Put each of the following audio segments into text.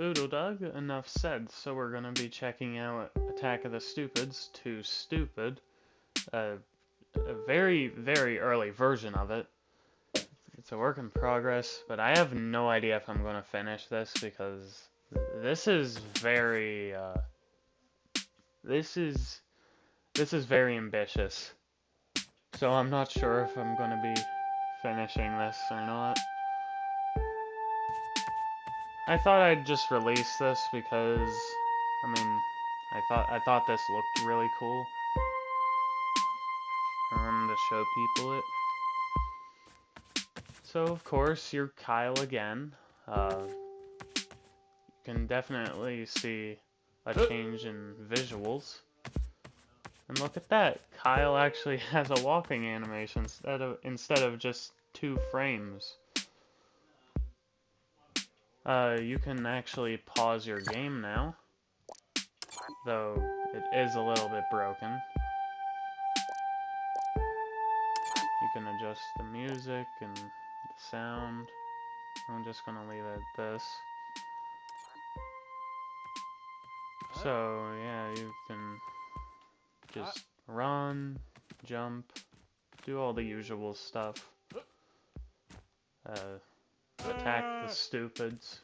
Boodle Dug, enough said. So we're gonna be checking out Attack of the Stupids, Too Stupid. Uh, a very, very early version of it. It's a work in progress, but I have no idea if I'm gonna finish this because this is very, uh, this is, this is very ambitious. So I'm not sure if I'm gonna be finishing this or not. I thought I'd just release this because, I mean, I thought I thought this looked really cool. I wanted to show people it. So of course you're Kyle again. Uh, you can definitely see a change in visuals. And look at that, Kyle actually has a walking animation instead of instead of just two frames. Uh, you can actually pause your game now, though it is a little bit broken. You can adjust the music and the sound. I'm just gonna leave it at this. So, yeah, you can just run, jump, do all the usual stuff. Uh, attack the ah. stupids.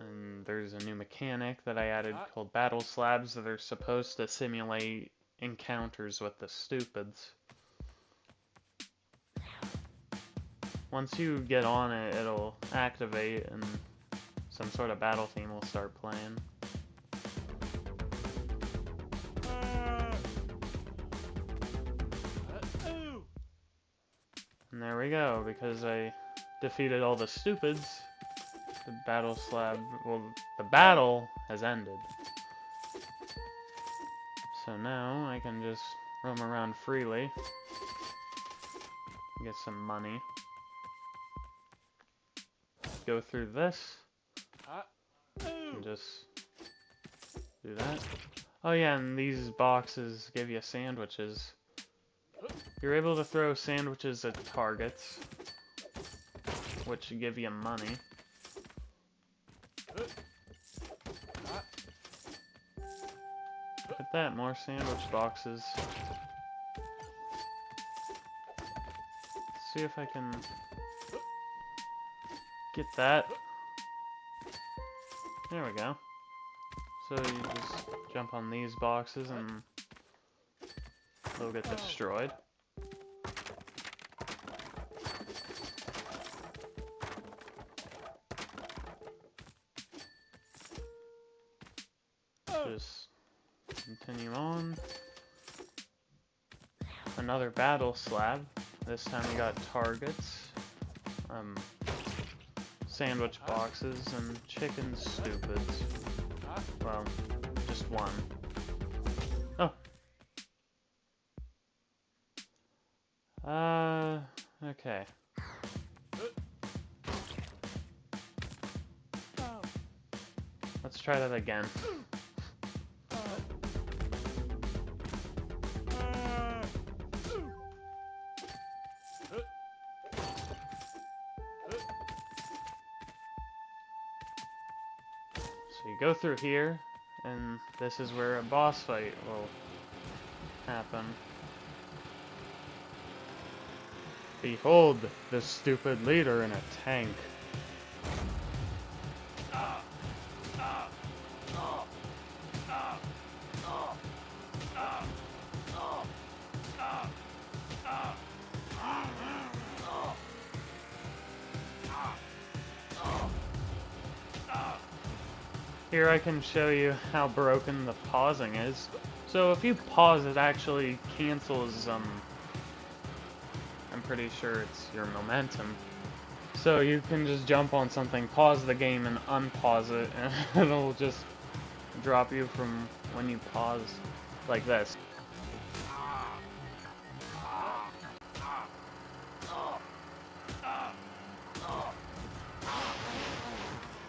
And there's a new mechanic that I added ah. called Battle Slabs that are supposed to simulate encounters with the stupids. Once you get on it, it'll activate and some sort of battle theme will start playing. And there we go, because I defeated all the stupids, the battle slab, well, the battle has ended. So now I can just roam around freely, get some money, go through this, and just do that. Oh yeah, and these boxes give you sandwiches. You're able to throw sandwiches at targets, which give you money. Look at that, more sandwich boxes. Let's see if I can get that. There we go. So you just jump on these boxes and they'll get destroyed. Just continue on. Another battle slab. This time we got targets, um, sandwich boxes, and chicken stupids. Well, just one. Oh. Uh, okay. Let's try that again. Go through here, and this is where a boss fight will happen. Behold, the stupid leader in a tank. Here I can show you how broken the pausing is. So if you pause, it actually cancels, um, I'm pretty sure it's your momentum. So you can just jump on something, pause the game, and unpause it, and it'll just drop you from when you pause, like this.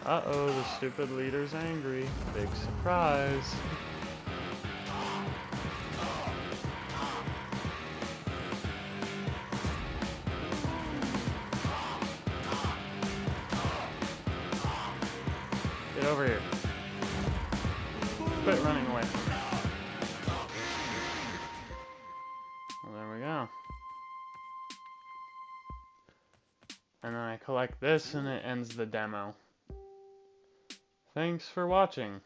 Uh-oh, the stupid leader's angry. Big surprise. Get over here. Quit running away. Well, there we go. And then I collect this and it ends the demo. Thanks for watching.